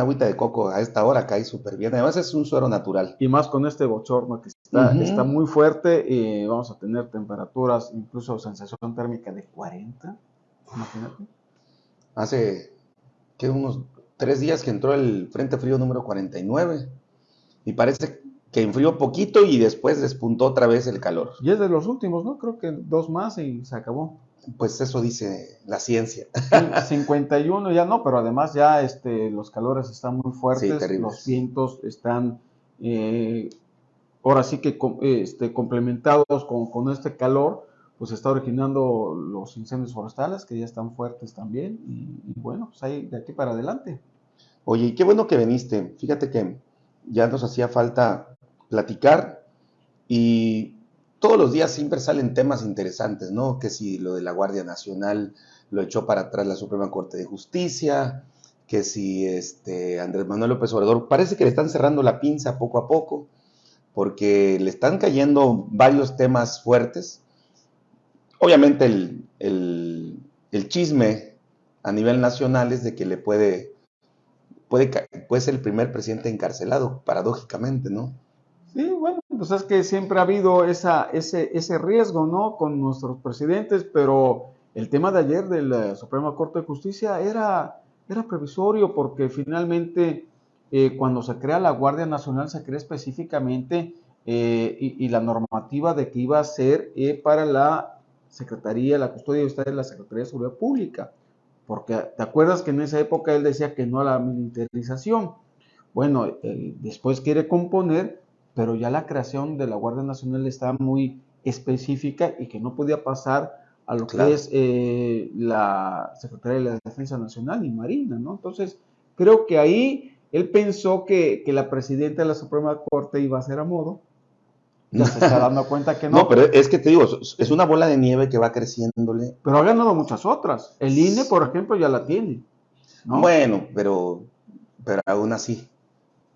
una agüita de coco a esta hora cae súper bien. Además es un suero natural. Y más con este bochorno que está, está muy fuerte y vamos a tener temperaturas, incluso sensación térmica de 40. Imagínate. Hace que unos tres días que entró el Frente Frío número 49 y parece que enfrió poquito y después despuntó otra vez el calor. Y es de los últimos, ¿no? Creo que dos más y se acabó. Pues eso dice la ciencia. 51 ya no, pero además ya este, los calores están muy fuertes, los vientos están eh, ahora sí que este, complementados con, este calor, pues está originando los incendios forestales que ya están fuertes también y, bueno, pues ahí de aquí para adelante. Oye, qué bueno que viniste. Fíjate que ya nos hacía falta platicar y todos los días siempre salen temas interesantes, ¿no? Que si lo de la Guardia Nacional lo echó para atrás la Suprema Corte de Justicia, que si este Andrés Manuel López Obrador, parece que le están cerrando la pinza poco a poco, porque le están cayendo varios temas fuertes. Obviamente el, el, chisme a nivel nacional es de que le puede, puede, puede ser el primer presidente encarcelado, paradójicamente, ¿no? Sí, bueno, pues es que siempre ha habido ese, ese riesgo, ¿no? Con nuestros presidentes, pero el tema de ayer de la Suprema Corte de Justicia era, era previsorio porque finalmente eh, cuando se crea la Guardia Nacional se crea específicamente eh, y, la normativa de que iba a ser eh, para la Secretaría, la custodia de la Secretaría de Seguridad Pública. Porque te acuerdas que en esa época él decía que no a la militarización. Bueno, después quiere componer pero ya la creación de la Guardia Nacional está muy específica y que no podía pasar a lo que es eh, la Secretaría de la Defensa Nacional y Marina, ¿no? Entonces, creo que ahí él pensó que, la presidenta de la Suprema Corte iba a ser a modo. Ya se está dando cuenta que no. No, pero es que te digo, es una bola de nieve que va creciéndole. Pero ha ganado muchas otras. El INE, por ejemplo, ya la tiene. Bueno, pero, pero aún así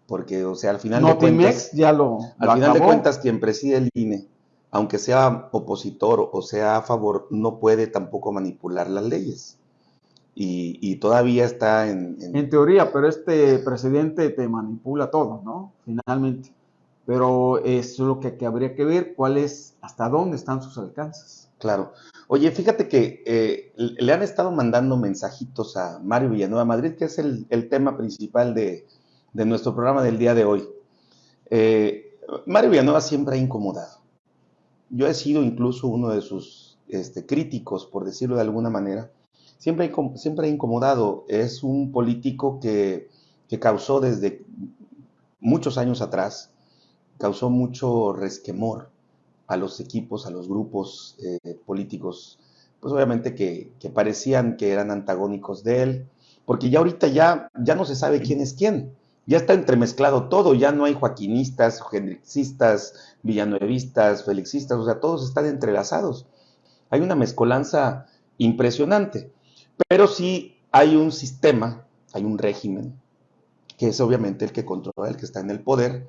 porque, o sea, al final de cuentas, ya lo, al final de cuentas, quien preside el INE, aunque sea opositor o sea a favor, no puede tampoco manipular las leyes. Y, todavía está en, en, teoría, pero este presidente te manipula todo, ¿no? Finalmente. Pero es lo que, habría que ver, cuál es, hasta dónde están sus alcances. Claro. Oye, fíjate que eh, le han estado mandando mensajitos a Mario Villanueva Madrid, que es el tema principal de, de nuestro programa del día de hoy. Eh, Mario Villanueva siempre ha incomodado. Yo he sido incluso uno de sus este, críticos, por decirlo de alguna manera. Siempre, siempre ha incomodado. Es un político que, causó desde muchos años atrás, causó mucho resquemor a los equipos, a los grupos eh, políticos, pues obviamente que, que, parecían que eran antagónicos de él, porque ya ahorita ya, ya no se sabe quién es quién ya está entremezclado todo, ya no hay joaquinistas, hendrixistas, villanuevistas, felixistas, o sea, todos están entrelazados. Hay una mezcolanza impresionante, pero sí hay un sistema, hay un régimen, que es obviamente el que controla, el que está en el poder,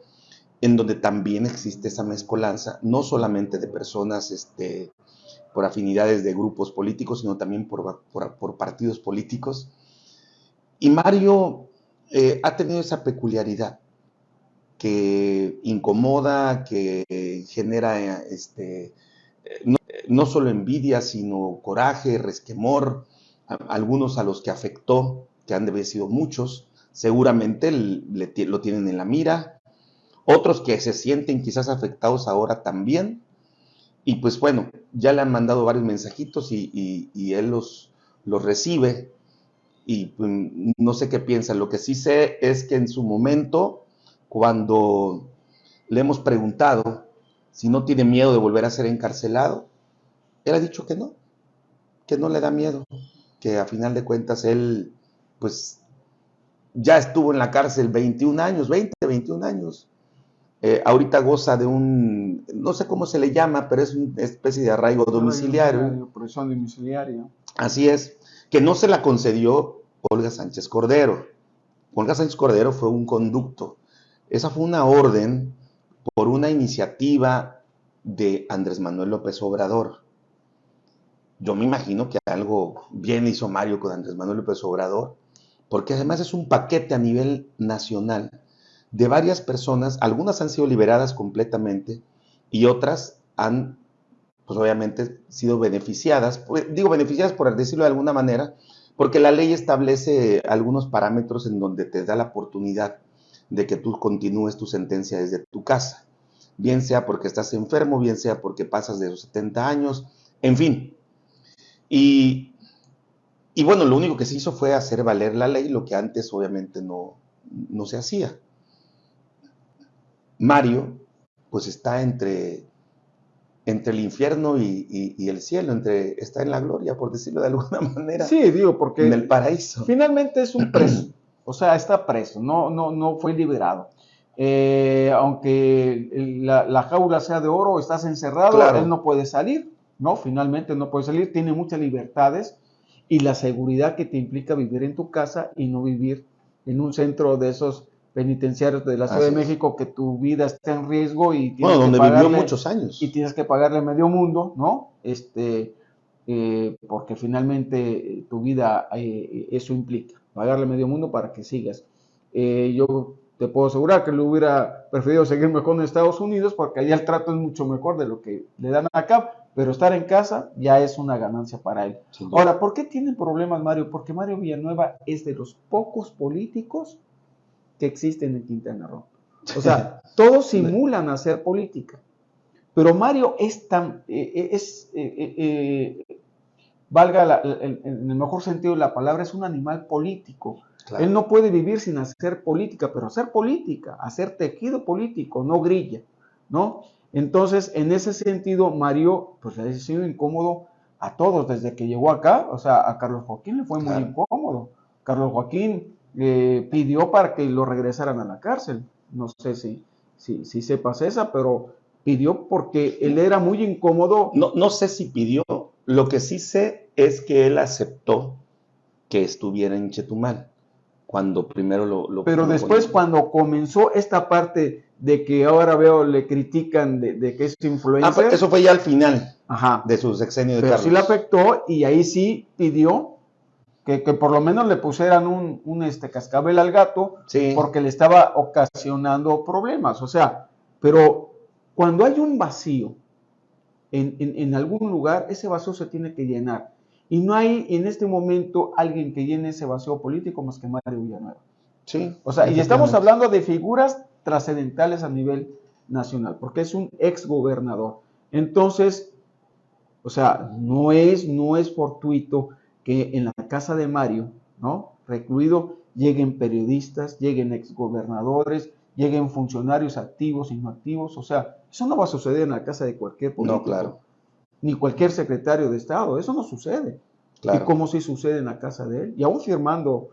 en donde también existe esa mezcolanza, no solamente de personas este, por afinidades de grupos políticos, sino también por, por partidos políticos. Y Mario eh, ha tenido esa peculiaridad que incomoda, que genera este, no, solo envidia, sino coraje, resquemor, algunos a los que afectó, que han de haber sido muchos, seguramente lo tienen en la mira, otros que se sienten quizás afectados ahora también, y pues bueno, ya le han mandado varios mensajitos y, él los recibe y pues, no sé qué piensa. Lo que sí sé es que en su momento, cuando le hemos preguntado si no tiene miedo de volver a ser encarcelado, él ha dicho que no, que no le da miedo, que a final de cuentas él, pues, ya estuvo en la cárcel 21 años, 20, 21 años. Eh, ahorita goza de un, no sé cómo se le llama, pero es una especie de arraigo domiciliario. Domiciliaria. Así es que no se la concedió Olga Sánchez Cordero. Olga Sánchez Cordero fue un conducto. Esa fue una orden por una iniciativa de Andrés Manuel López Obrador. Yo me imagino que algo bien hizo Mario con Andrés Manuel López Obrador, porque además es un paquete a nivel nacional de varias personas, algunas han sido liberadas completamente y otras han, pues obviamente, sido beneficiadas, pues, digo beneficiadas por decirlo de alguna manera, porque la ley establece algunos parámetros en donde te da la oportunidad de que tú continúes tu sentencia desde tu casa, bien sea porque estás enfermo, bien sea porque pasas de los 70 años, en fin. Y, y bueno, lo único que se hizo fue hacer valer la ley, lo que antes obviamente no, no se hacía. Mario, pues está entre, entre el infierno y, el cielo, entre, está en la gloria, por decirlo de alguna manera. Sí, digo, porque... En el paraíso. Finalmente es un preso, o sea, está preso, no, no, no fue liberado. Eh, aunque la, jaula sea de oro, estás encerrado, él no puede salir, ¿no? Finalmente no puede salir, tiene muchas libertades y la seguridad que te implica vivir en tu casa y no vivir en un centro de esos penitenciarios de la Ciudad de México que tu vida está en riesgo y tienes bueno, donde vivió muchos años y tienes que pagarle medio mundo, ¿no? Este, eh, porque finalmente eh, tu vida eh, eso implica pagarle medio mundo para que sigas. yo te puedo asegurar que le hubiera preferido seguir mejor en Estados Unidos porque allá el trato es mucho mejor de lo que le dan acá, pero estar en casa ya es una ganancia para él. Ahora, ¿por qué tiene problemas Mario? Porque Mario Villanueva es de los pocos políticos que existen en Quintana Roo. O sea, todos simulan hacer política. Pero Mario es tan, eh, eh, es, eh, valga en el mejor sentido de la palabra, es un animal político. Él no puede vivir sin hacer política, pero hacer política, hacer tejido político, no grilla, ¿no? Entonces, en ese sentido, Mario, pues le ha sido incómodo a todos desde que llegó acá, o sea, a Carlos Joaquín le fue muy incómodo. Carlos Joaquín eh, pidió para que lo regresaran a la cárcel. No sé si, si, si sepas esa, pero pidió porque él era muy incómodo. No, no sé si pidió, lo que sí sé es que él aceptó que estuviera en Chetumal cuando primero lo... pero después cuando comenzó esta parte de que ahora veo le critican de, que es influencer... Ah, eso fue ya al final de su sexenio de pero sí le afectó y ahí sí pidió que, por lo menos le pusieran un, este, cascabel al gato porque le estaba ocasionando problemas. O sea, pero cuando hay un vacío en, algún lugar, ese vacío se tiene que llenar. Y no hay en este momento alguien que llene ese vacío político más que Mario Villanueva. Sí. O sea, y estamos hablando de figuras trascendentales a nivel nacional, porque es un ex gobernador. Entonces, o sea, no es, no es fortuito que en la casa de Mario, ¿no? Recluido, lleguen periodistas, lleguen exgobernadores, lleguen funcionarios activos, inactivos, o sea, eso no va a suceder en la casa de cualquier político. No, claro. Ni cualquier secretario de Estado, eso no sucede. Claro. Y como si sucede en la casa de él, y aún firmando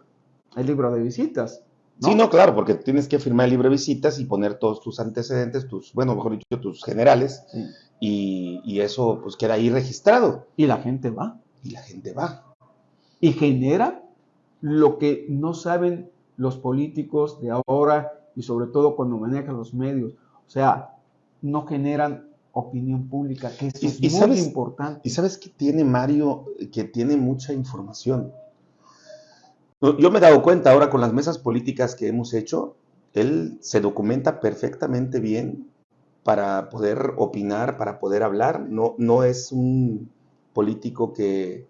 el libro de visitas. Sí, no, claro, porque tienes que firmar el libro de visitas y poner todos tus antecedentes, tus, bueno, mejor dicho, tus generales, y, y, eso pues queda ahí registrado. Y la gente va. Y la gente va y genera lo que no saben los políticos de ahora y sobre todo cuando manejan los medios. O sea, no generan opinión pública, que es muy importante. Y sabes que tiene Mario, que tiene mucha información. Yo me he dado cuenta ahora con las mesas políticas que hemos hecho, él se documenta perfectamente bien para poder opinar, para poder hablar. No, no es un político que,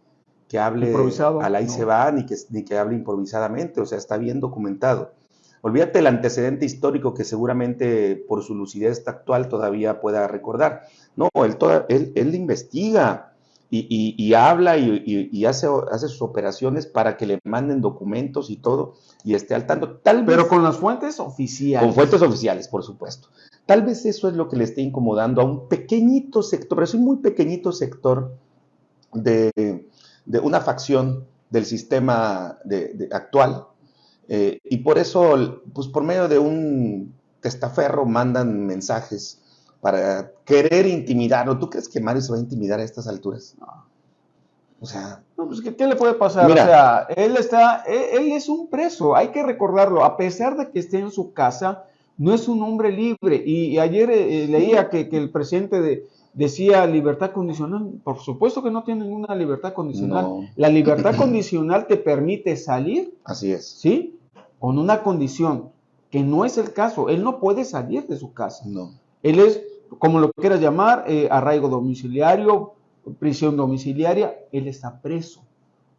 que hable Improvisado, a la y se va, ni que, ni que hable improvisadamente, o sea, está bien documentado. Olvídate el antecedente histórico que seguramente por su lucidez actual todavía pueda recordar. No, él, toda, él, él investiga y, y, habla y, y, hace, hace sus operaciones para que le manden documentos y todo y esté al tanto. Tal Pero con las fuentes oficiales. Con fuentes oficiales, por supuesto. Tal vez eso es lo que le esté incomodando a un pequeñito sector, pero es un muy pequeñito sector de, de una facción del sistema de, actual. Eh, y por eso, pues por medio de un testaferro mandan mensajes para querer intimidarlo. ¿Tú crees que Mario se va a intimidar a estas alturas? No. O sea, no, pues ¿qué, le puede pasar? o sea, él está, él, es un preso, hay que recordarlo, a pesar de que esté en su casa, no es un hombre libre. Y, ayer eh, leía que, que, el presidente de, decía libertad condicional. Por supuesto que no tiene ninguna libertad condicional. La libertad condicional te permite salir. Así es. ¿Sí? Con una condición, que no es el caso. Él no puede salir de su casa. No. Él es, como lo quieras llamar, eh, arraigo domiciliario, prisión domiciliaria, él está preso,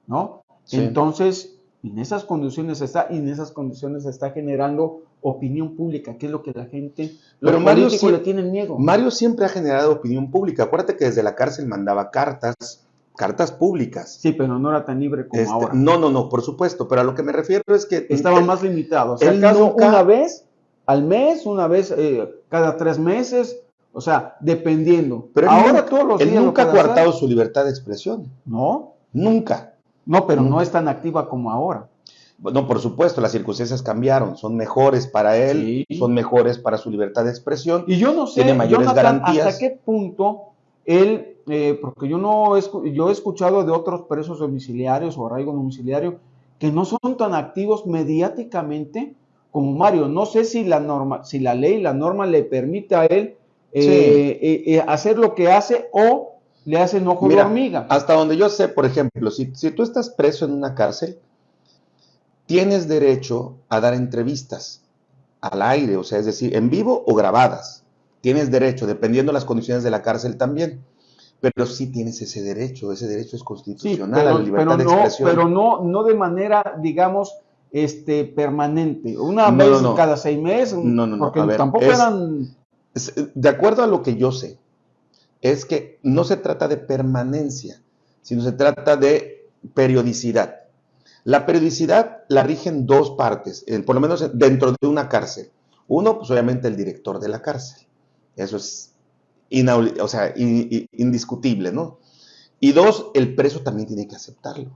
¿no? Entonces, en esas condiciones está, y en esas condiciones está generando opinión pública, que es lo que la gente, Pero Mario le tiene miedo. Mario siempre ha generado opinión pública. Acuérdate que desde la cárcel mandaba cartas, cartas públicas. Sí, pero no era tan libre como este, ahora. No, no, no, por supuesto. Pero a lo que me refiero es que estaba más limitado. O sea, ¿acaso una vez al mes, una vez eh, cada tres meses, o sea, dependiendo. Pero ahora todos los él nunca ha coartado su libertad de expresión. No. Nunca. No, pero no es tan activa como ahora. No, por supuesto, las circunstancias cambiaron, son mejores para él, son mejores para su libertad de expresión. Y yo no sé, tiene mayores garantías. hasta qué punto él, eh, porque yo no yo he escuchado de otros presos domiciliarios o arraigo domiciliario que no son tan activos mediáticamente como Mario. No sé si la norma, si la ley, la norma le permite a él eh, eh, hacer lo que hace o le hacen ojo de hormiga. Hasta donde yo sé, por ejemplo, si, si tú estás preso en una cárcel, tienes derecho a dar entrevistas al aire, o sea, es decir, en vivo o grabadas. Tienes derecho, dependiendo de las condiciones de la cárcel también. Pero sí tienes ese derecho, ese derecho es constitucional pero, a la libertad de expresión. Pero no, no de manera, digamos, este, permanente. Una vez cada seis meses. No, no, no. Porque tampoco eran. De acuerdo a lo que yo sé, es que no se trata de permanencia, sino se trata de periodicidad. La periodicidad la rigen dos partes, por lo menos dentro de una cárcel. Uno, pues obviamente el director de la cárcel. Eso es indiscutible, ¿no? Y dos, el preso también tiene que aceptarlo.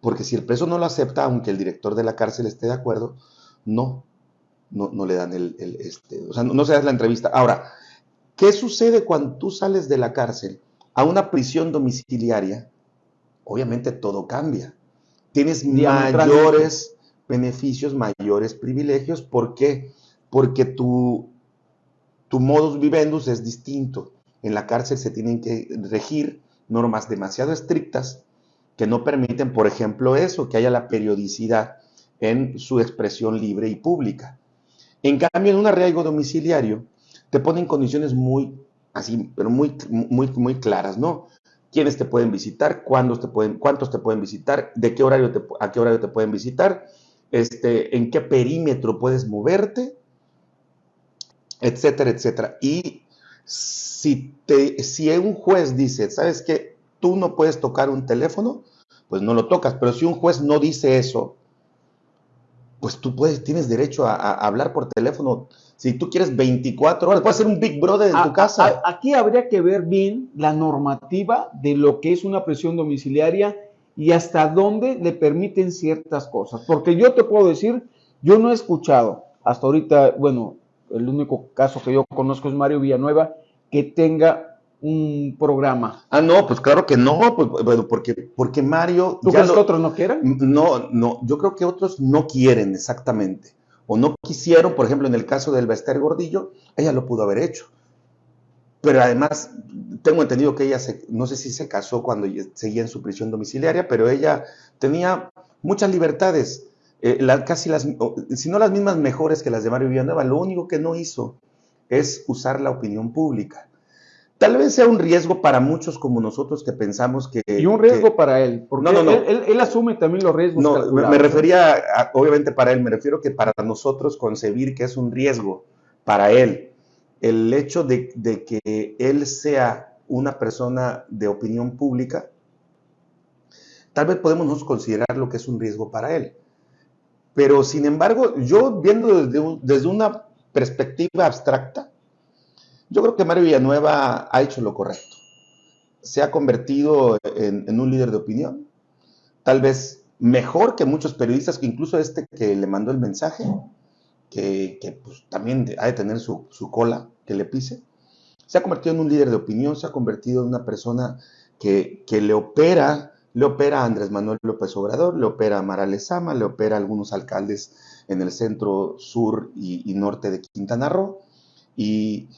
Porque si el preso no lo acepta, aunque el director de la cárcel esté de acuerdo, no, no, le dan el, este, o sea, no, no se da la entrevista. Ahora, ¿qué sucede cuando tú sales de la cárcel a una prisión domiciliaria? Obviamente todo cambia tienes mayores beneficios, mayores privilegios. ¿Por qué? Porque tu, tu modus vivendus es distinto. En la cárcel se tienen que regir normas demasiado estrictas que no permiten, por ejemplo, eso, que haya la periodicidad en su expresión libre y pública. En cambio, en un arraigo domiciliario, te ponen condiciones muy, así, pero muy, muy, muy claras, ¿no? Quiénes te pueden visitar, te pueden, cuántos te pueden visitar, de qué horario te, a qué horario te pueden visitar, este, en qué perímetro puedes moverte, etcétera, etcétera. Y si, te, si un juez dice, ¿sabes qué? Tú no puedes tocar un teléfono, pues no lo tocas. Pero si un juez no dice eso, pues tú puedes, tienes derecho a, hablar por teléfono. Si tú quieres 24 horas, puedes ser un Big Brother en tu casa. aquí habría que ver bien la normativa de lo que es una prisión domiciliaria y hasta dónde le permiten ciertas cosas. Porque yo te puedo decir, yo no he escuchado hasta ahorita, bueno, el único caso que yo conozco es Mario Villanueva, que tenga un programa. Ah, no, pues claro que no, pues, porque, porque Mario... ¿Tú crees que otros no quieren? No, no, yo creo que otros no quieren exactamente, o no quisieron, por ejemplo, en el caso del Bester Gordillo, ella lo pudo haber hecho. Pero además, tengo entendido que ella, se, no sé si se casó cuando seguía en su prisión domiciliaria, pero ella tenía muchas libertades, eh, casi las, si no las mismas mejores que las de Mario Villanueva. Lo único que no hizo es usar la opinión pública Tal vez sea un riesgo para muchos como nosotros que pensamos que... Y un riesgo para él, porque no, no, no. Él, asume también los riesgos. No, me, refería, obviamente para él, me refiero que para nosotros concebir que es un riesgo para él, el hecho de, de que él sea una persona de opinión pública, tal vez podemos considerar lo que es un riesgo para él. Pero sin embargo, yo viendo desde, desde una perspectiva abstracta, yo creo que Mario Villanueva ha hecho lo correcto. Se ha convertido en, un líder de opinión, tal vez mejor que muchos periodistas, que incluso este que le mandó el mensaje, que, pues, también ha de tener su, cola que le pise. Se ha convertido en un líder de opinión, se ha convertido en una persona que, le opera, le opera a Andrés Manuel López Obrador, le opera a Mara Lezama, le opera a algunos alcaldes en el centro, sur y, y norte de Quintana Roo. Y,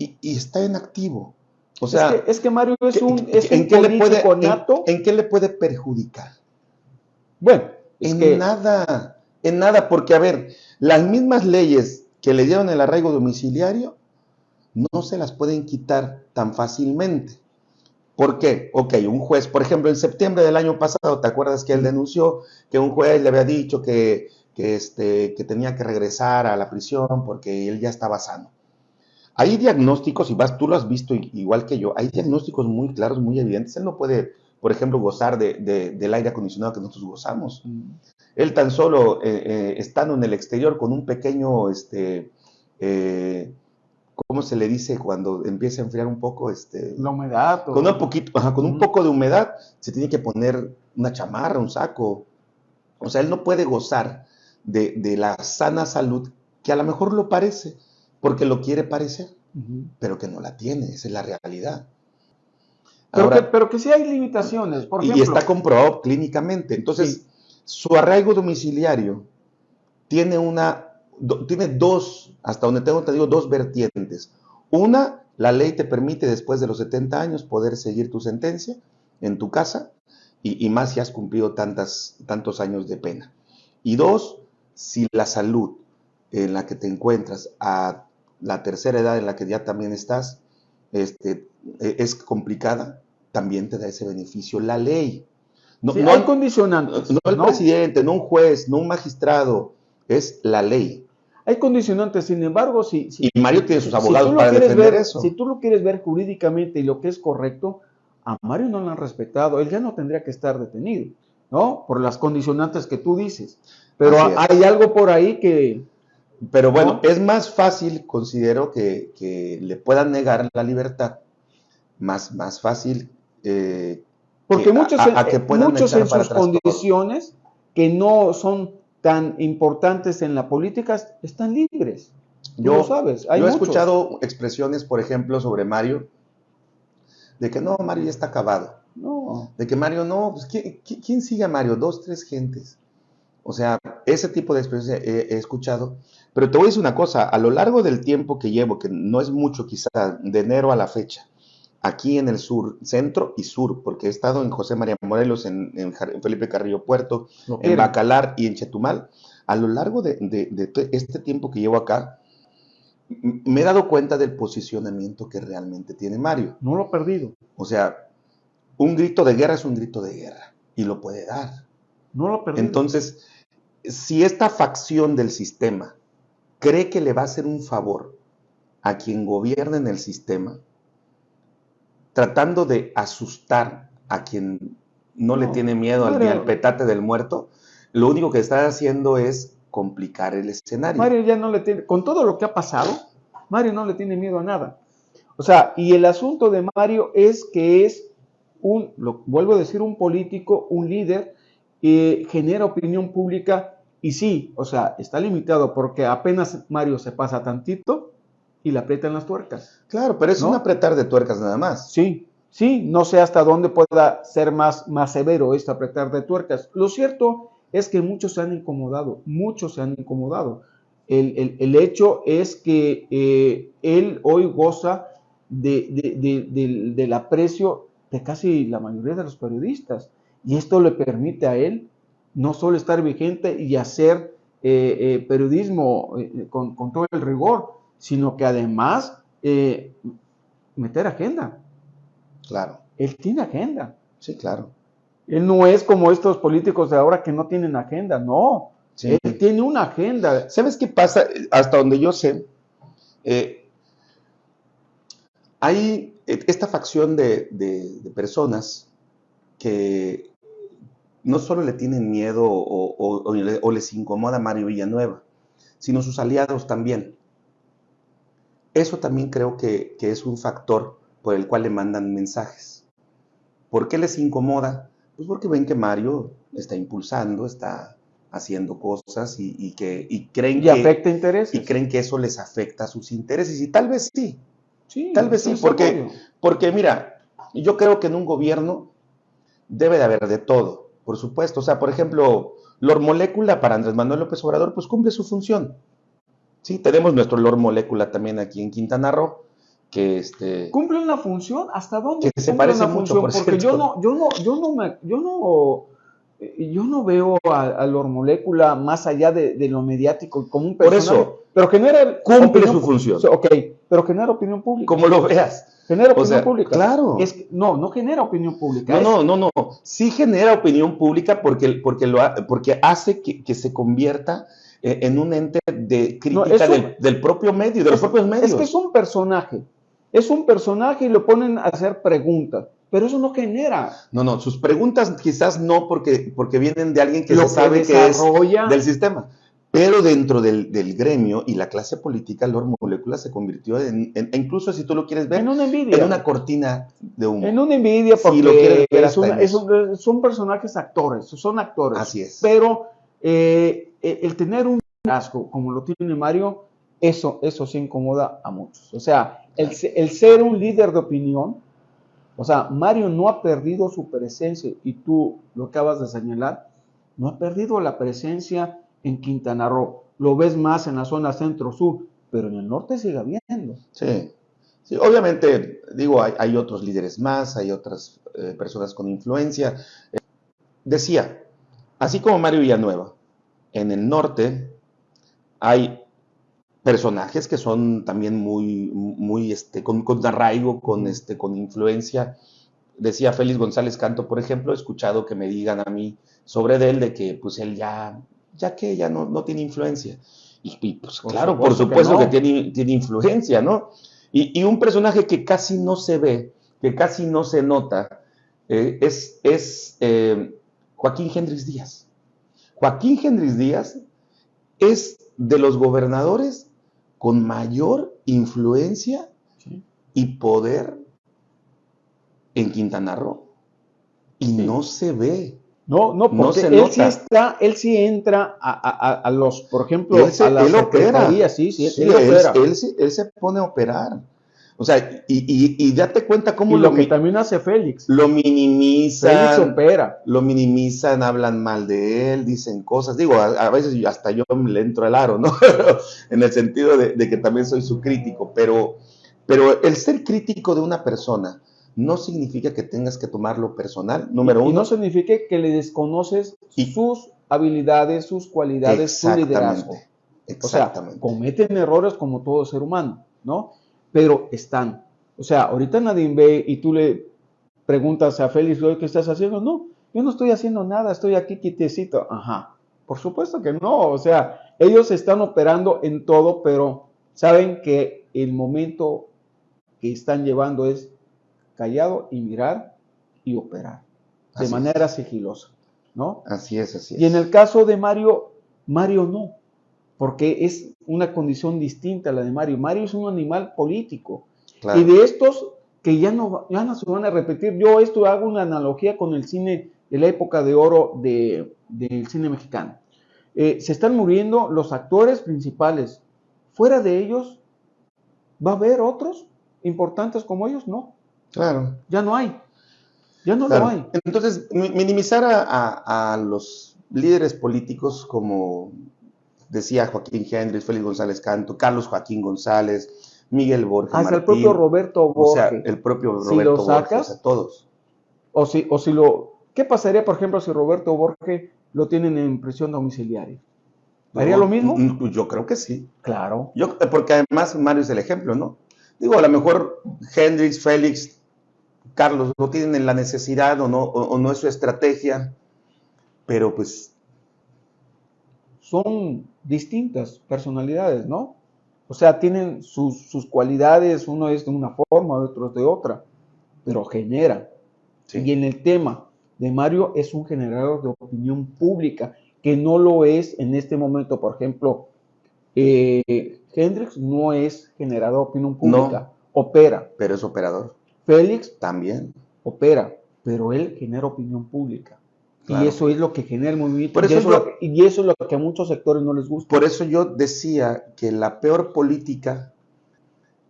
y, está en activo. O sea, es que, Mario es un, es ¿en qué le puede, En, qué le puede perjudicar? Bueno, en nada, en nada, porque a ver, las mismas leyes que le dieron el arraigo domiciliario no se las pueden quitar tan fácilmente. ¿Por qué? Ok, un juez, por ejemplo, en septiembre del año pasado, ¿te acuerdas que él denunció que un juez le había dicho que, este, que tenía que regresar a la prisión porque él ya estaba sano? Hay diagnósticos, y vas, tú lo has visto igual que yo, hay diagnósticos muy claros, muy evidentes. Él no puede, por ejemplo, gozar de, del aire acondicionado que nosotros gozamos. Mm. Él tan solo eh, eh, estando en el exterior con un pequeño, este, eh, ¿cómo se le dice cuando empieza a enfriar un poco? Este, la humedad. Con un poquito, con un poco de humedad se tiene que poner una chamarra, un saco. O sea, él no puede gozar de, de la sana salud que a lo mejor lo parece porque lo quiere parecer, pero que no la tiene, esa es la realidad. Pero, que, pero que sí hay limitaciones, por ejemplo. Y está comprobado clínicamente. Entonces, su arraigo domiciliario tiene una, tiene dos, hasta donde tengo te digo, dos vertientes. Una, la ley te permite después de los 70 años poder seguir tu sentencia en tu casa y, y más si has cumplido tantas, tantos años de pena. Y dos, si la salud en la que te encuentras a la tercera edad en la que ya también estás, este, e, es complicada, también te da ese beneficio la ley. No, no hay condicionantes. No, el presidente, no un juez, no un magistrado, es la ley. Hay condicionantes, sin embargo, si... y Mario tiene sus abogados para defender eso. Si tú lo quieres ver jurídicamente y lo que es correcto, a Mario no lo han respetado, él ya no tendría que estar detenido, ¿no? Por las condicionantes que tú dices. Pero hay algo por ahí que, pero bueno, es más fácil, considero, que, le puedan negar la libertad, más, más fácil. Eh, Porque muchos, a, que muchos en sus condiciones que no son tan importantes en la política están libres. Yo, lo sabes. yo he escuchado expresiones, por ejemplo, sobre Mario, de que no, Mario ya está acabado. No. De que Mario no, pues ¿quién, quién sigue a Mario? Dos, tres gentes. O sea, ese tipo de expresiones he, escuchado. Pero te voy a decir una cosa, a lo largo del tiempo que llevo, que no es mucho quizá, de enero a la fecha, aquí en el sur, centro y sur, porque he estado en José María Morelos, en, Felipe Carrillo Puerto, en Bacalar y en Chetumal, a lo largo de, este tiempo que llevo acá, me he dado cuenta del posicionamiento que realmente tiene Mario. No lo he perdido. O sea, un grito de guerra es un grito de guerra y lo puede dar. No lo perdido. Entonces, si esta facción del sistema cree que le va a hacer un favor a quien gobierna en el sistema, tratando de asustar a quien no, le tiene miedo al, al petate del muerto, lo único que está haciendo es complicar el escenario. Mario ya no le tiene, con todo lo que ha pasado, Mario no le tiene miedo a nada. O sea, y el asunto de Mario es que es un, lo vuelvo a decir, un político, un líder, que genera opinión pública y sí, o sea, está limitado porque apenas Mario se pasa tantito y le aprietan las tuercas. Claro, pero es un apretar de tuercas nada más. Sí, sí, no sé hasta dónde pueda ser más, más severo este apretar de tuercas. Lo cierto es que muchos se han incomodado, muchos se han incomodado. El, hecho es que eh, él hoy goza del aprecio de casi la mayoría de los periodistas y esto le permite a él no solo estar vigente y hacer eh, eh, periodismo eh, con, todo el rigor, sino que además meter agenda. Claro. Él tiene agenda. Sí, claro. Él no es como estos políticos de ahora que no tienen agenda, no. Él tiene una agenda. ¿Sabes qué pasa? Hasta donde yo sé, hay esta facción de personas que no solo le tienen miedo o, les incomoda Mario Villanueva, sino sus aliados también. Eso también creo que, es un factor por el cual le mandan mensajes. ¿Por qué les incomoda? Pues porque ven que Mario está impulsando, está haciendo cosas y, que creen que afecta intereses. y creen que eso les afecta a sus intereses y tal vez sí, sí tal vez sí, porque porque mira, yo creo que en un gobierno debe de haber de todo por supuesto. O sea, por ejemplo, Lor Molécula para Andrés Manuel López Obrador, pues cumple su función. Sí, tenemos nuestro Lor Molécula también aquí en Quintana Roo, que este cumple una función hasta dónde que se parece una mucho, función por porque yo no yo no yo no me yo no eh, yo no veo a, a la molécula más allá de, de lo mediático como un Por personaje, eso, pero genera cumple opinión su función. Ok, pero genera opinión pública. como lo veas. Genera O opinión sea, pública. claro. Es que- no, no genera opinión pública. No, es- no, no, no. Sí genera opinión pública porque, porque, lo, ha- porque hace que, que se convierta eh, en un ente de crítica es un- del, del propio medio, de los es- propios medios. Es que es un personaje. Es un personaje y lo ponen a hacer preguntas. Pero eso no genera. No, no, sus preguntas quizás no porque, porque vienen de alguien que lo se sabe que es desarrolla. del sistema. Pero dentro del, del gremio y la clase política, Lord Molecula se convirtió en, en- incluso si tú lo quieres ver, en una envidia. en una cortina de humo. En una envidia Si porque lo quieres ver es una- un- son personajes actores, son actores. Así es. Pero eh, eh, el tener un asco como lo tiene Mario, eso, eso sí incomoda a muchos. O sea, el, el ser un líder de opinión, o sea, Mario no ha perdido su presencia y tú lo acabas de señalar, no ha perdido la presencia en Quintana Roo. Lo ves más en la zona centro-sur, pero en el norte sigue habiendo. Sí. Sí, obviamente, digo, hay, otros líderes más, hay otras eh, personas con influencia. Eh, decía, así como Mario Villanueva, en el norte hay personajes que son también muy, muy, este, con, con arraigo, con, este, con influencia. Decía Félix González Canto, por ejemplo, he escuchado que me digan a mí sobre él de que pues él ya, ya que ya no, no tiene influencia. Y, y, pues Por claro, por supuesto que tiene, tiene influencia, ¿no? Y, y un personaje que casi no se ve, que casi no se nota, eh, es, es eh, Joaquín Hendrix Díaz. Joaquín Hendrix Díaz es de los gobernadores con mayor influencia Sí. y poder en Quintana Roo. Y Sí. no se ve. No, no, porque él sí nota. está, él sí entra a, a- a- los, por ejemplo, Él, se, a las él opera. sí, sí, Sí, él opera. él se- él se pone a operar. O sea, y, y, y date cuenta cómo y lo, lo que también hace Félix. lo Félix minimizan, opera. lo minimizan, hablan mal de él, dicen cosas. Digo, a, a veces hasta yo le entro al aro, ¿no? en el sentido de, de que también soy su crítico, pero, pero el ser crítico de una persona no significa que tengas que tomarlo personal, número y, y uno. no significa que le desconoces Y- sus habilidades, sus cualidades, su liderazgo. O sea, Exactamente. cometen errores como todo ser humano, ¿no? Pero están. O sea, ahorita nadie ve y tú le preguntas a Félix, "Oye, ¿qué estás haciendo? No, yo no estoy haciendo nada, estoy aquí quietecito. Ajá, por supuesto que no. O sea, ellos están operando en todo, pero saben que el momento que están llevando es callado y mirar y operar de Así es. manera sigilosa, ¿no? Así es, así es. Y en el caso de Mario, Mario no, porque es una condición distinta a la de Mario. Mario es un animal político. Claro. Y de estos que ya no, ya no se van a repetir, yo esto hago una analogía con el cine de la época de oro de- del cine mexicano. Eh, se están muriendo los actores principales. Fuera de ellos, ¿va a haber otros importantes como ellos? No, Claro. ya no hay. Ya no Claro. lo hay. Entonces, mi- minimizar a, a- a los líderes políticos como decía Joaquín Hendrix, Félix González Canto, Carlos Joaquín González, Miguel Borja Hasta el propio Roberto o sea, Borges. el propio Si Roberto lo sacas, Borges, a todos. O si, o si lo. ¿Qué pasaría, por ejemplo, si Roberto Borges lo tienen en prisión domiciliaria? ¿Haría lo mismo? Yo creo que sí. Claro. Yo, porque además Mario es el ejemplo, ¿no? Digo, a lo mejor Hendrix, Félix, Carlos no tienen la necesidad o no, o, o no es su estrategia, pero pues Son distintas personalidades, ¿no? O sea, tienen sus, sus cualidades, uno es de una forma, otro es de otra, pero generan. sí. Y en el tema de Mario es un generador de opinión pública, que no lo es en este momento. Por ejemplo, eh, Hendrix no es generador de opinión pública, opera. pero es operador Félix también. opera, pero él genera opinión pública. Claro. Y eso es lo que genera el movimiento. Por y, eso yo- que- y eso es lo que a muchos sectores no les gusta. Por eso yo decía que la peor política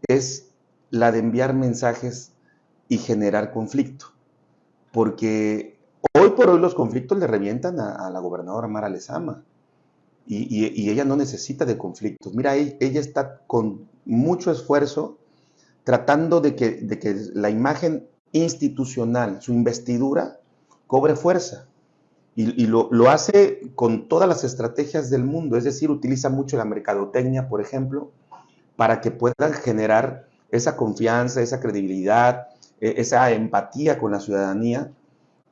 es la de enviar mensajes y generar conflicto. Porque hoy por hoy los conflictos le revientan a, a la gobernadora Mara Lezama. Y, y- y ella no necesita de conflictos. Mira, e- ella está con mucho esfuerzo tratando de que, de que la imagen institucional, su investidura, cobre fuerza. Y, lo, lo, hace con todas las estrategias del mundo, es decir, utiliza mucho la mercadotecnia, por ejemplo, para que puedan generar esa confianza, esa credibilidad, e, esa empatía con la ciudadanía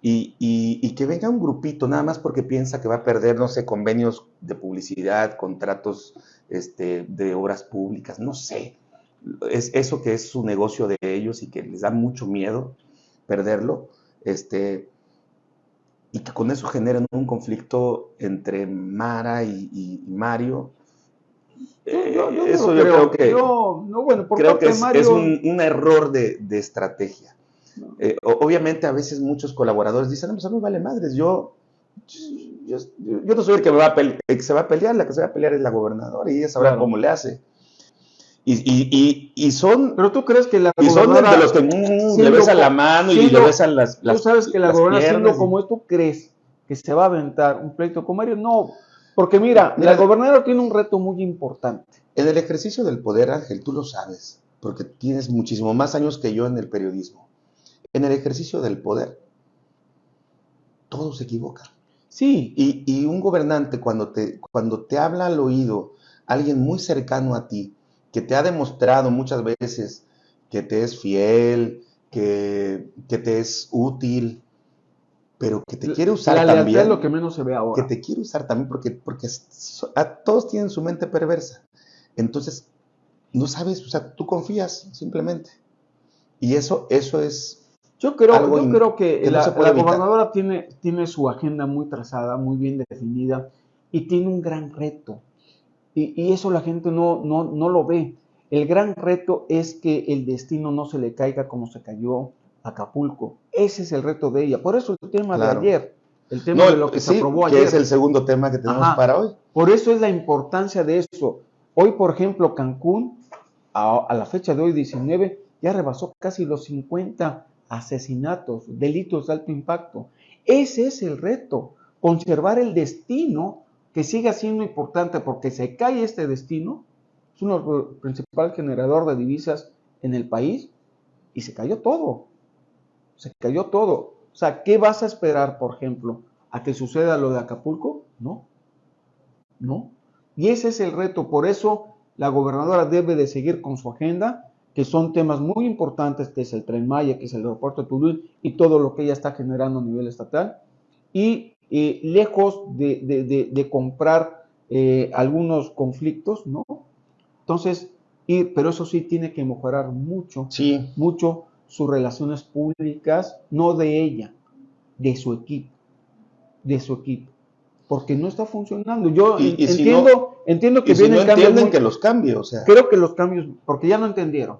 y, que venga un grupito nada más porque piensa que va a perder, no sé, convenios de publicidad, contratos este, de obras públicas, no sé. Es eso que es su negocio de ellos y que les da mucho miedo perderlo, este, y que con eso generen un conflicto entre Mara y, Mario. eso yo creo que, creo que es, un, error de estrategia. Eh, obviamente a veces muchos colaboradores dicen, no, pues a mí vale madres, yo, yo, no soy el que, me va a que se va a pelear, la que se va a pelear es la gobernadora y ella sabrá cómo le hace. Y, y, y, son... Pero tú crees que la y son de los que mm, le besan la mano y le besan las, las Tú sabes que la gobernadora siendo como es, tú crees que se va a aventar un pleito con Mario, no, porque mira, mira, la gobernadora tiene un reto muy importante. En el ejercicio del poder, Ángel, tú lo sabes, porque tienes muchísimo más años que yo en el periodismo en el ejercicio del poder, todos se equivocan. Sí. Y, un gobernante cuando te, cuando te habla al oído alguien muy cercano a ti, que te ha demostrado muchas veces que te es fiel, que, te es útil, pero que te quiere usar la también. es lo que menos se ve ahora. Que te quiere usar también porque, porque a, todos tienen su mente perversa. Entonces, no sabes, o sea, tú confías simplemente. Y eso, eso es yo creo, yo creo que, la, gobernadora tiene, tiene su agenda muy trazada, muy bien definida y tiene un gran reto. Y, eso la gente no, no, no, lo ve. El gran reto es que el destino no se le caiga como se cayó a Acapulco. Ese es el reto de ella. Por eso el tema de ayer, el tema de lo que se aprobó ayer. Que es el segundo tema que tenemos para hoy. Por eso es la importancia de eso. Hoy, por ejemplo, Cancún, a, a la fecha de hoy, 19, ya rebasó casi los 50 asesinatos, delitos de alto impacto. Ese es el reto, conservar el destino que siga siendo importante porque se cae este destino, es uno principal generador de divisas en el país y se cayó todo. Se cayó todo. O sea, ¿qué vas a esperar, por ejemplo, a que suceda lo de Acapulco? No. No. Y ese es el reto. Por eso la gobernadora debe de seguir con su agenda que son temas muy importantes, que es el Tren Maya, que es el aeropuerto de Toulouse y todo lo que ella está generando a nivel estatal. Y eh, lejos de, comprar eh, algunos conflictos, ¿no? Entonces, pero eso sí tiene que mejorar mucho, sí. mucho sus relaciones públicas, no de ella, de su equipo, de su equipo porque no está funcionando. Yo entiendo, entiendo que vienen no entienden que los cambios, o sea. Creo que los cambios, porque ya no entendieron.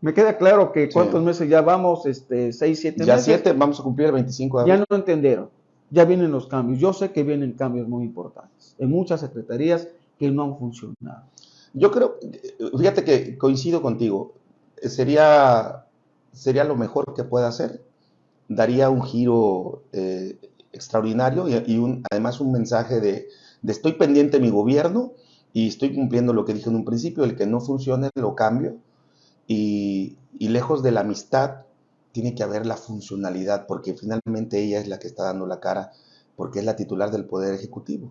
Me queda claro que cuántos meses ya vamos, este, seis, siete meses. Ya siete, vamos a cumplir el 25 de abril. Ya no entendieron. Ya vienen los cambios. Yo sé que vienen cambios muy importantes en muchas secretarías que no han funcionado. Yo creo, fíjate que coincido contigo. Sería, sería lo mejor que pueda hacer. Daría un giro eh, extraordinario y, además un mensaje de, de estoy pendiente de mi gobierno y estoy cumpliendo lo que dije en un principio, el que no funcione lo cambio y, lejos de la amistad, tiene que haber la funcionalidad, porque finalmente ella es la que está dando la cara, porque es la titular del Poder Ejecutivo.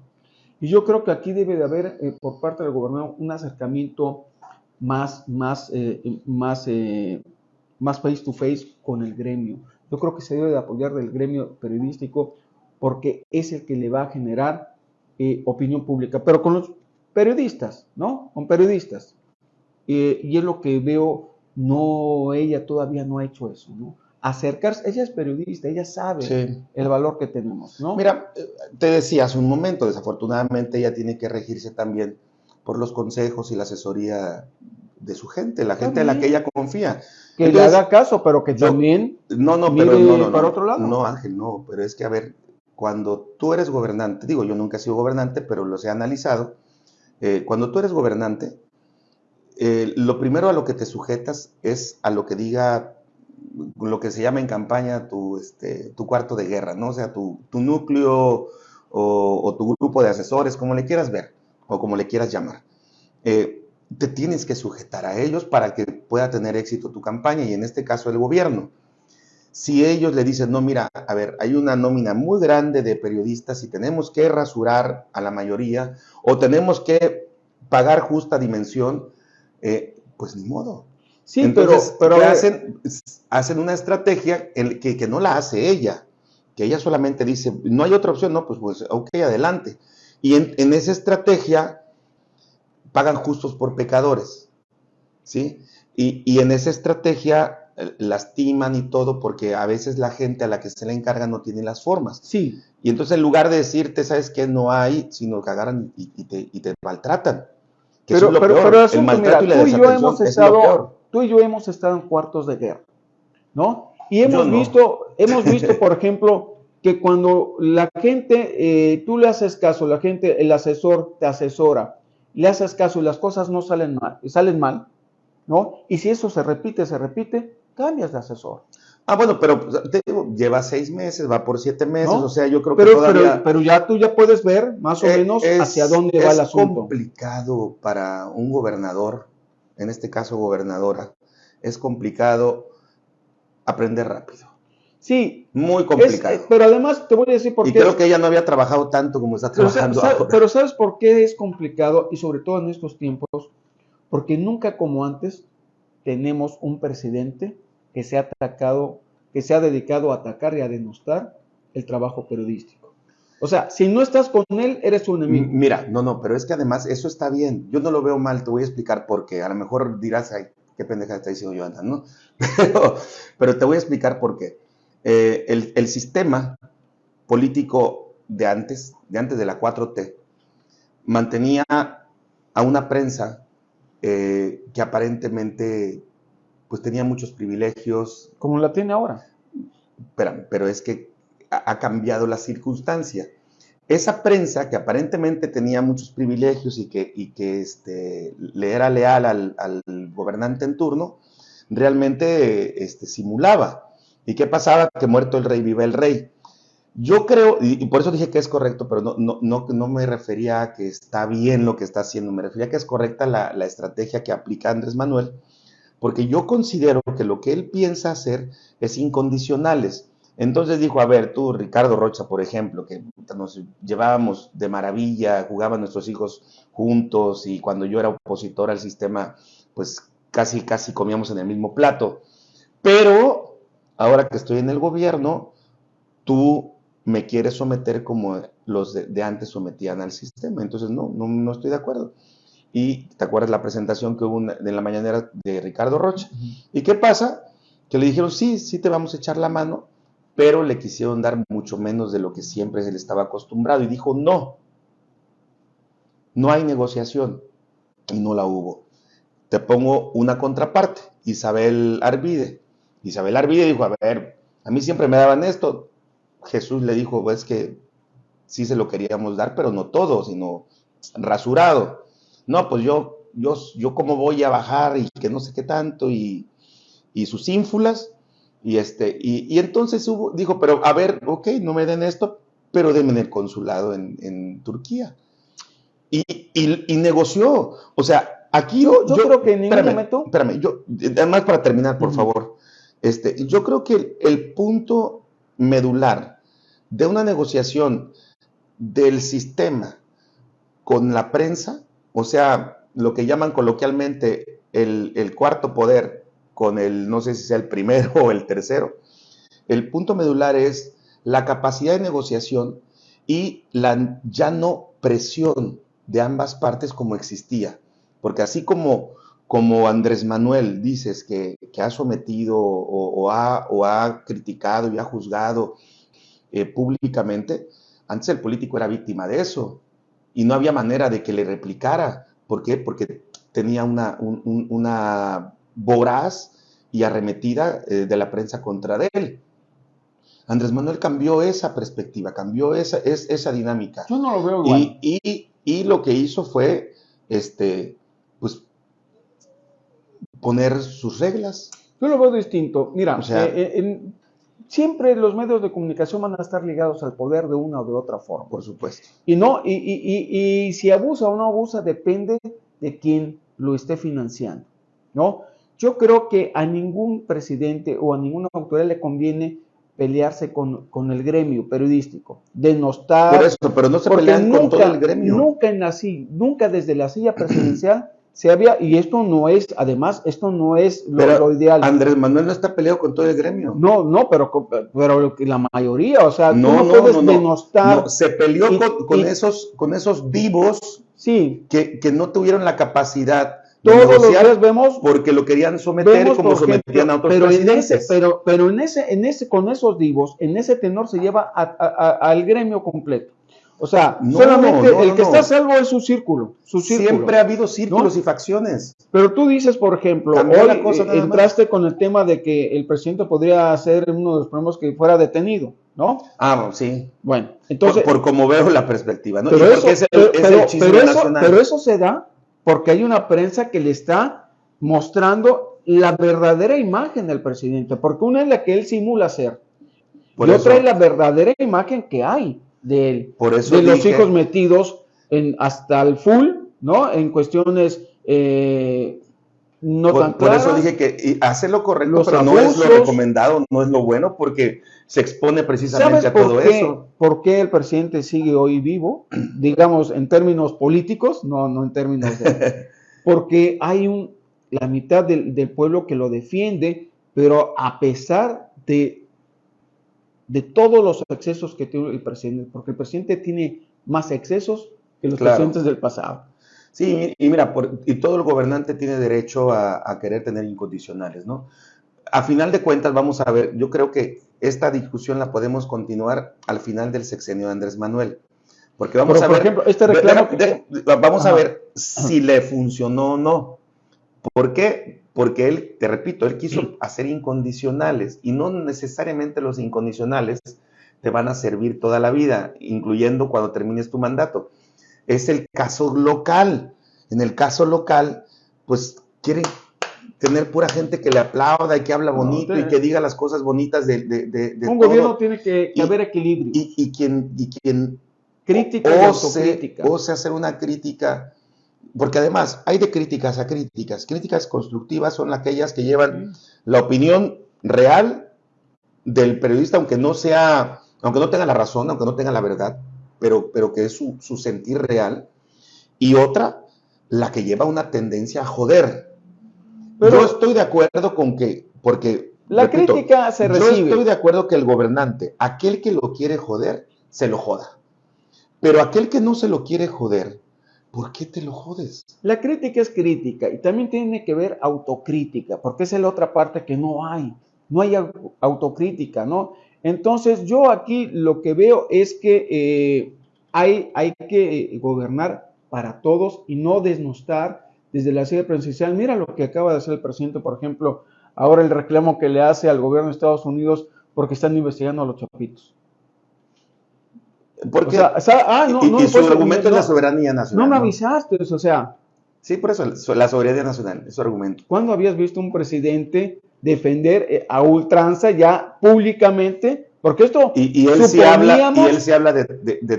Y yo creo que aquí debe de haber, eh, por parte del gobernador, un acercamiento más, más, eh, más, eh, más face to face con el gremio. Yo creo que se debe de apoyar del gremio periodístico porque es el que le va a generar opinión pública, pero con los periodistas, ¿no? Con periodistas. y es lo que veo no, ella todavía no ha hecho eso, ¿no? Acercarse, ella es periodista, ella sabe el valor que tenemos, ¿no? Mira, eh, te decía hace un momento, desafortunadamente ella tiene que regirse también por los consejos y la asesoría de su gente, la gente en la que ella confía. Que le haga caso, pero que también no, no, pero no, no, para otro lado. No, Ángel, no, pero es que a ver, cuando tú eres gobernante, digo, yo nunca he sido gobernante, pero los he analizado, eh, cuando tú eres gobernante, eh, lo primero a lo que te sujetas es a lo que diga lo que se llama en campaña tu, este, tu cuarto de guerra, ¿no? O sea, tu, núcleo o, tu grupo de asesores, como le quieras ver o como le quieras llamar. Eh, te tienes que sujetar a ellos para que pueda tener éxito tu campaña y en este caso el gobierno. Si ellos le dicen, no, mira, a ver, hay una nómina muy grande de periodistas y tenemos que rasurar a la mayoría o tenemos que pagar justa dimensión, eh, pues ni modo. Sí, Entonces, pero, pero hacen, hacen una estrategia que, que no la hace ella, que ella solamente dice, no hay otra opción, no, pues, pues ok, adelante. Y en, en esa estrategia pagan justos por pecadores, ¿sí? Y, y, en esa estrategia eh, lastiman y todo porque a veces la gente a la que se le encarga no tiene las formas. Sí. Y entonces en lugar de decirte, ¿sabes qué? No hay, sino que agarran y, te, y te, maltratan. Pero, pero, pero el la tú y yo hemos estado, tú y yo hemos estado en cuartos de guerra, ¿no? Y hemos visto, hemos visto, por ejemplo, que cuando la gente, eh, tú le haces caso, la gente, el asesor te asesora, le haces caso y las cosas no salen mal, salen mal, ¿no? Y si eso se repite, se repite, cambias de asesor. Ah, bueno, pero te digo, lleva seis meses, va por siete meses, o sea, yo creo que todavía... Pero, ya tú ya puedes ver más o eh, menos hacia dónde va el asunto. Es complicado para un gobernador, en este caso gobernadora, es complicado aprender rápido. Sí. Muy complicado. Eh, pero además te voy a decir por qué. Y creo que ella no había trabajado tanto como está trabajando pero, ahora. Pero ¿sabes por qué es complicado? Y sobre todo en estos tiempos, porque nunca como antes tenemos un presidente que se ha atacado, que se ha dedicado a atacar y a denostar el trabajo periodístico. O sea, si no estás con él, eres un enemigo. Mira, no, no, pero es que además eso está bien. Yo no lo veo mal, te voy a explicar por qué. A lo mejor dirás, ay, qué pendeja está diciendo Joana, ¿no? Pero, pero te voy a explicar por qué. Eh, el, sistema político de antes, de antes de la 4T, mantenía a una prensa eh, que aparentemente pues tenía muchos privilegios. Como la tiene ahora. Pero, pero es que ha, cambiado la circunstancia. Esa prensa que aparentemente tenía muchos privilegios y que, y que este, le era leal al, al, gobernante en turno, realmente este, simulaba ¿Y qué pasaba? Que muerto el rey, vive el rey. Yo creo, y, por eso dije que es correcto, pero no, no, no, no, me refería a que está bien lo que está haciendo, me refería a que es correcta la, la estrategia que aplica Andrés Manuel, porque yo considero que lo que él piensa hacer es incondicionales. Entonces dijo, a ver, tú, Ricardo Rocha, por ejemplo, que nos llevábamos de maravilla, jugaban nuestros hijos juntos y cuando yo era opositor al sistema, pues casi, casi comíamos en el mismo plato. Pero ahora que estoy en el gobierno, tú me quieres someter como los de, antes sometían al sistema. Entonces, no, no, estoy de acuerdo. Y te acuerdas la presentación que hubo en la mañanera de Ricardo Rocha. ¿Y qué pasa? Que le dijeron, sí, sí te vamos a echar la mano, pero le quisieron dar mucho menos de lo que siempre se le estaba acostumbrado. Y dijo, no, no hay negociación. Y no la hubo. Te pongo una contraparte, Isabel Arvide Isabel Arvide dijo, a ver, a mí siempre me daban esto. Jesús le dijo, pues que sí se lo queríamos dar, pero no todo, sino rasurado. No, pues yo, yo, yo cómo voy a bajar y que no sé qué tanto, y, sus ínfulas. Y, este, y, entonces hubo, dijo, pero a ver, ok, no me den esto, pero denme en el consulado en, Turquía. Y, y, negoció. O sea, aquí yo, yo, creo que en ningún momento. Espérame, yo, además para terminar, por favor. Este, yo creo que el, punto medular de una negociación del sistema con la prensa, o sea, lo que llaman coloquialmente el, cuarto poder con el, no sé si sea el primero o el tercero, el punto medular es la capacidad de negociación y la ya no presión de ambas partes como existía. Porque así como como Andrés Manuel dices que, ha sometido o, ha, criticado y ha juzgado eh, públicamente, antes el político era víctima de eso y no había manera de que le replicara. ¿Por qué? Porque tenía una, una voraz y arremetida eh, de la prensa contra él. Andrés Manuel cambió esa perspectiva, cambió esa, esa dinámica. Yo no lo veo igual. Y, y, y lo que hizo fue, este, pues poner sus reglas. Yo lo veo distinto. Mira, eh, eh, siempre los medios de comunicación van a estar ligados al poder de una o de otra forma. Por supuesto. Y no, y, y, y, si abusa o no abusa depende de quién lo esté financiando, ¿no? Yo creo que a ningún presidente o a ninguna autoridad le conviene pelearse con, con el gremio periodístico, denostar. Por eso, pero no se pelean con todo el gremio. Nunca, en la, nunca desde la silla presidencial se había, y esto no es, además, esto no es lo, ideal. Andrés Manuel no está peleado con todo el gremio. No, no, pero, pero la mayoría, o sea, no, no, puedes denostar. se peleó con, esos, con esos vivos sí. que, que no tuvieron la capacidad todos los días vemos porque lo querían someter como sometían a otros pero En ese, pero, pero en ese, en ese, con esos divos, en ese tenor se lleva al gremio completo. O sea, solamente el que está salvo es su círculo, su Siempre ha habido círculos y facciones. Pero tú dices, por ejemplo, hoy cosa entraste con el tema de que el presidente podría ser uno de los problemas que fuera detenido, ¿no? Ah, sí. Bueno, entonces... Por, como veo la perspectiva, ¿no? Pero, eso, pero eso se da porque hay una prensa que le está mostrando la verdadera imagen del presidente, porque una es la que él simula ser, y otra es la verdadera imagen que hay de él, Por eso de los hijos metidos en, hasta el full, ¿no? En cuestiones eh, no por, tan Por eso dije que hace lo correcto, pero no es lo recomendado, no es lo bueno, porque se expone precisamente a todo eso. ¿Por qué el presidente sigue hoy vivo? Digamos, en términos políticos, no, no en términos de... porque hay un, la mitad del, del pueblo que lo defiende, pero a pesar de, de todos los excesos que tiene el presidente, porque el presidente tiene más excesos que los presidentes del pasado. Sí, y mira, y todo el gobernante tiene derecho a, a, querer tener incondicionales, ¿no? A final de cuentas, vamos a ver, yo creo que esta discusión la podemos continuar al final del sexenio de Andrés Manuel. Porque vamos a ver. Ejemplo, este reclamo vamos a ver si le funcionó o no. ¿Por qué? Porque él, te repito, él quiso hacer incondicionales y no necesariamente los incondicionales te van a servir toda la vida, incluyendo cuando termines tu mandato. Es el caso local. En el caso local, pues quieren tener pura gente que le aplauda y que habla bonito y que diga las cosas bonitas de, de, Un gobierno tiene que, haber equilibrio. Y, quien, y quien crítica ose, ose hacer una crítica, porque además hay de críticas a críticas. Críticas constructivas son aquellas que llevan la opinión real del periodista, aunque no sea, aunque no tenga la razón, aunque no tenga la verdad, pero, pero que es su, su sentir real. Y otra, la que lleva una tendencia a joder pero yo estoy de acuerdo con que, porque... La crítica se recibe. Yo estoy de acuerdo que el gobernante, aquel que lo quiere joder, se lo joda. Pero aquel que no se lo quiere joder, ¿por qué te lo jodes? La crítica es crítica y también tiene que ver autocrítica, porque es la otra parte que no hay. No hay autocrítica, ¿no? Entonces yo aquí lo que veo es que eh, hay, hay que eh, gobernar para todos y no desnostar desde la sede presidencial. Mira lo que acaba de hacer el presidente, por ejemplo, ahora el reclamo que le hace al gobierno de Estados Unidos porque están investigando a los chapitos. Porque, ah, no, y, no, su argumento es la soberanía nacional. No me avisaste, o sea. Sí, por eso, la soberanía nacional, es su argumento. ¿Cuándo habías visto un presidente defender eh, a ultranza ya públicamente porque esto. Y, él, se habla, y él se habla de,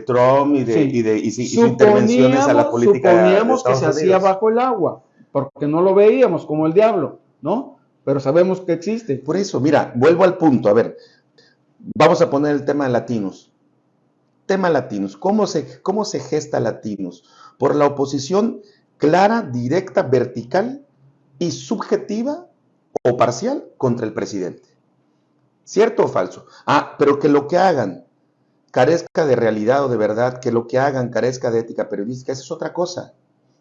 Trump y de, y de y, intervenciones a la política. Suponíamos que se hacía bajo el agua, porque no lo veíamos como el diablo, ¿no? Pero sabemos que existe. Por eso, mira, vuelvo al punto. A ver, vamos a poner el tema de latinos. Tema latinos. ¿Cómo se, cómo se gesta latinos? Por la oposición clara, directa, vertical y subjetiva o parcial contra el presidente. ¿Cierto o falso? Ah, pero que lo que hagan carezca de realidad o de verdad, que lo que hagan carezca de ética periodística, eso es otra cosa.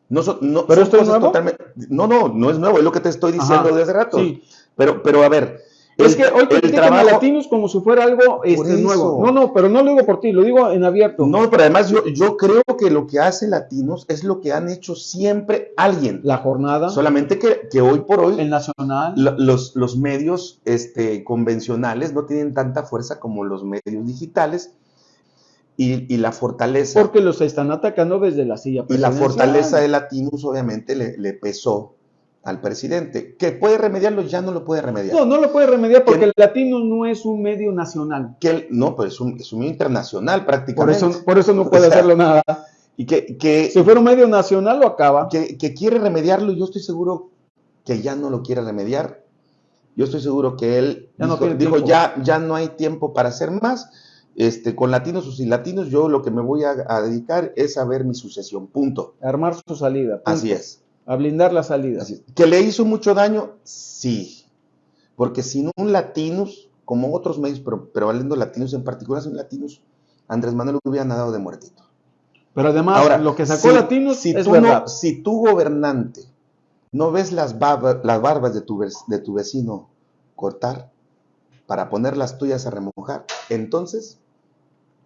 No, no, ¿Pero esto es nuevo? Totalmente, no, no, no es nuevo, es lo que te estoy diciendo desde rato. Sí. Pero, pero a ver, es que hoy te trabajo... latinos como si fuera algo este, nuevo. No, no, pero no lo digo por ti, lo digo en abierto. No, pero además yo, yo creo que lo que hace Latinos es lo que han hecho siempre alguien. La jornada. Solamente que, que hoy por hoy. El nacional. los, los medios este, convencionales no tienen tanta fuerza como los medios digitales. Y, y, la fortaleza. Porque los están atacando desde la silla. Y la fortaleza de Latinos obviamente le, le pesó al presidente. ¿Que puede remediarlo? Ya no lo puede remediar. No, no lo puede remediar porque el latino no es un medio nacional. Que no, pero es un, es un medio internacional prácticamente. Por eso, por eso no puede hacerlo nada. Y que, que, si fuera un medio nacional lo acaba. Que, que, quiere remediarlo, yo estoy seguro que ya no lo quiere remediar. Yo estoy seguro que él Ya no dijo, tiempo. ya, ya no hay tiempo para hacer más. Este, con latinos o sin latinos, yo lo que me voy a, a dedicar es a ver mi sucesión. Punto. Armar su salida. punto. Así es. A blindar la salida. Así. ¿Que le hizo mucho daño? Sí. Porque sin un latinos, como otros medios, pero, pero valiendo latinos en particular, sin latinos, Andrés Manuel lo hubiera nadado de muertito. Pero además, Ahora, lo que sacó si- Latinos si es tú verdad. No, si tu gobernante no ves las, las barbas de tu, de tu vecino cortar para poner las tuyas a remojar, entonces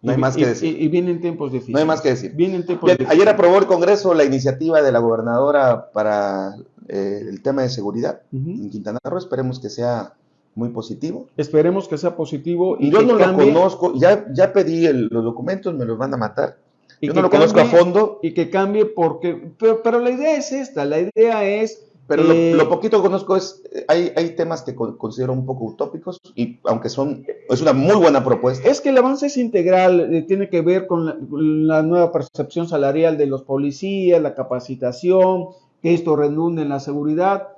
no hay Y- más que decir. Y, y vienen tiempos difíciles. No hay más que decir. Vienen tiempos Bien, difíciles. ayer aprobó el Congreso la iniciativa de la gobernadora para eh, el tema de seguridad Ujú. en Quintana Roo. Esperemos que sea muy positivo. Esperemos que sea positivo y Yo no cambie, lo conozco, ya, ya pedí el- los documentos, me los van a matar. y Yo que no lo conozco a cambie- fondo, Y que cambie porque... Pero, pero la idea es esta, la idea es... pero lo- eh, lo, poquito que conozco es, eh, hay, hay temas que con- considero un poco utópicos, y aunque son, es una muy buena propuesta. Es que el avance es integral, eh, tiene que ver con la, con la nueva percepción salarial de los policías, la capacitación, que esto redunde en la seguridad,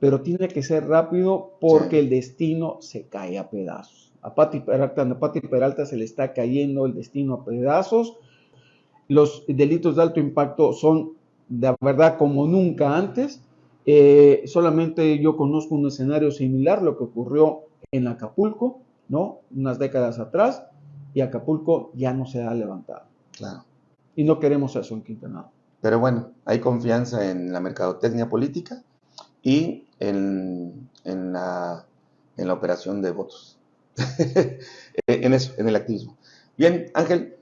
pero tiene que ser rápido porque Sí. el destino se cae a pedazos. A Pati Peralta, a Pati Peralta se le está cayendo el destino a pedazos. Los delitos de alto impacto son de verdad como nunca antes. Eh, solamente yo conozco un escenario similar, lo que ocurrió en Acapulco, ¿no? Unas décadas atrás, y Acapulco ya no se ha levantado. Claro. Y no queremos eso en Quintana. Pero bueno, hay confianza en la mercadotecnia política y en, en la, en la operación de votos. en eso, en el activismo. Bien, Ángel,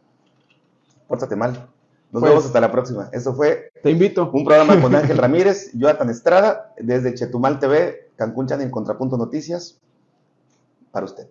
pórtate mal. Nos Pues- vemos hasta la próxima. Esto fue Te invito. un programa con Ángel Ramírez, Jonathan Estrada, desde Chetumal TV, Cancún Channel, Contrapunto Noticias, para usted.